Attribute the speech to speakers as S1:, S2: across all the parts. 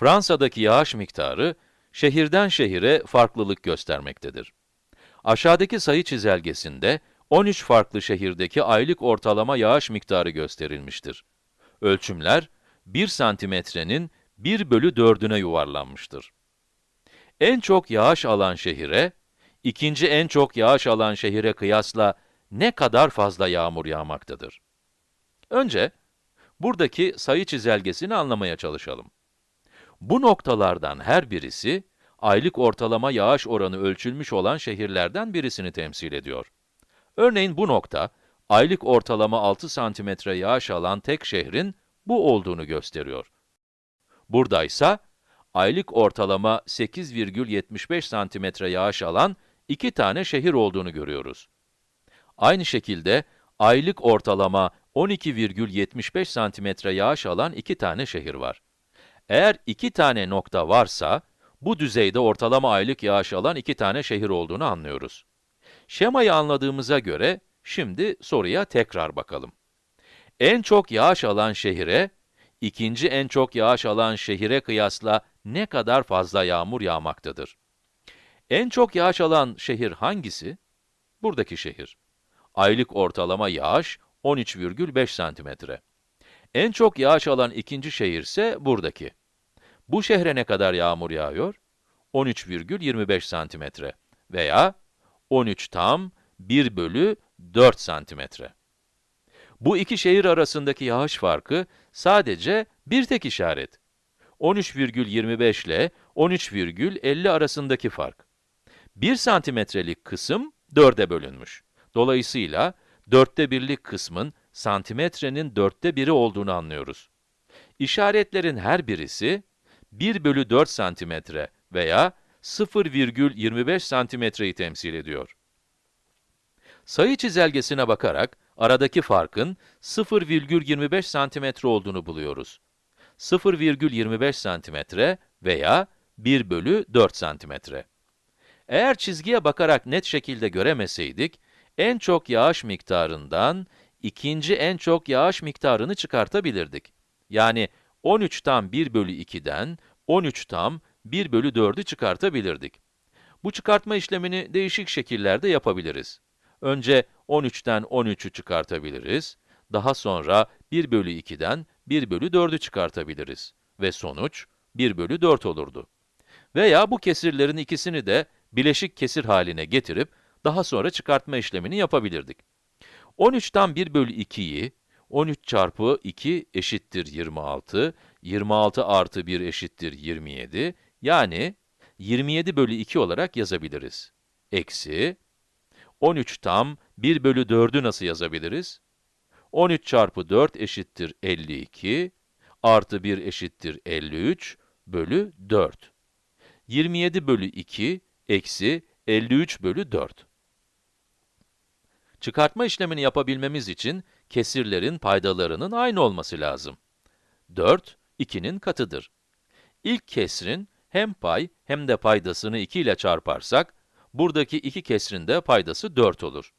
S1: Fransa'daki yağış miktarı, şehirden şehire farklılık göstermektedir. Aşağıdaki sayı çizelgesinde 13 farklı şehirdeki aylık ortalama yağış miktarı gösterilmiştir. Ölçümler, 1 santimetrenin 1 bölü 4'üne yuvarlanmıştır. En çok yağış alan şehire, ikinci en çok yağış alan şehire kıyasla ne kadar fazla yağmur yağmaktadır? Önce, buradaki sayı çizelgesini anlamaya çalışalım. Bu noktalardan her birisi, aylık ortalama yağış oranı ölçülmüş olan şehirlerden birisini temsil ediyor. Örneğin bu nokta, aylık ortalama 6 santimetre yağış alan tek şehrin bu olduğunu gösteriyor. Buradaysa, aylık ortalama 8,75 santimetre yağış alan iki tane şehir olduğunu görüyoruz. Aynı şekilde, aylık ortalama 12,75 santimetre yağış alan iki tane şehir var. Eğer iki tane nokta varsa, bu düzeyde ortalama aylık yağış alan iki tane şehir olduğunu anlıyoruz. Şemayı anladığımıza göre, şimdi soruya tekrar bakalım. En çok yağış alan şehire, ikinci en çok yağış alan şehire kıyasla ne kadar fazla yağmur yağmaktadır? En çok yağış alan şehir hangisi? Buradaki şehir. Aylık ortalama yağış 13,5 santimetre. En çok yağış alan ikinci şehir ise buradaki. Bu şehre ne kadar yağmur yağıyor? 13,25 santimetre veya 13 tam 1 bölü 4 santimetre. Bu iki şehir arasındaki yağış farkı sadece bir tek işaret. 13,25 ile 13,50 arasındaki fark. 1 santimetrelik kısım 4'e bölünmüş. Dolayısıyla, dörtte birlik kısmın santimetrenin dörtte biri olduğunu anlıyoruz. İşaretlerin her birisi, 1 bölü 4 santimetre veya 0,25 santimetreyi temsil ediyor. Sayı çizelgesine bakarak, aradaki farkın 0,25 santimetre olduğunu buluyoruz. 0,25 santimetre veya 1 bölü 4 santimetre. Eğer çizgiye bakarak net şekilde göremeseydik, en çok yağış miktarından ikinci en çok yağış miktarını çıkartabilirdik. Yani 13 tam 1 bölü 2'den 13 tam 1 bölü 4'ü çıkartabilirdik. Bu çıkartma işlemini değişik şekillerde yapabiliriz. Önce 13'ten 13'ü çıkartabiliriz, daha sonra 1 bölü 2'den 1 bölü 4'ü çıkartabiliriz ve sonuç 1 bölü 4 olurdu. Veya bu kesirlerin ikisini de bileşik kesir haline getirip daha sonra çıkartma işlemini yapabilirdik. 13'ten 1 bölü 2'yi 13 çarpı 2 eşittir 26, 26 artı 1 eşittir 27, yani 27 bölü 2 olarak yazabiliriz. Eksi, 13 tam 1 bölü 4'ü nasıl yazabiliriz? 13 çarpı 4 eşittir 52, artı 1 eşittir 53 bölü 4. 27 bölü 2 eksi 53 bölü 4. Çıkartma işlemini yapabilmemiz için kesirlerin paydalarının aynı olması lazım. 4, 2'nin katıdır. İlk kesrin hem pay hem de paydasını 2 ile çarparsak, buradaki iki kesrin de paydası 4 olur.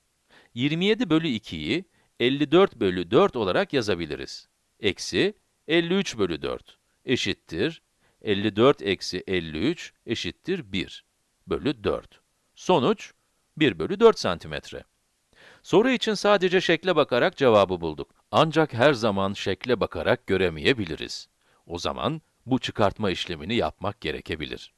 S1: 27 bölü 2'yi 54 bölü 4 olarak yazabiliriz. Eksi 53 bölü 4 eşittir 54 eksi 53 eşittir 1 bölü 4. Sonuç 1 bölü 4 santimetre. Soru için sadece şekle bakarak cevabı bulduk. Ancak her zaman şekle bakarak göremeyebiliriz. O zaman bu çıkartma işlemini yapmak gerekebilir.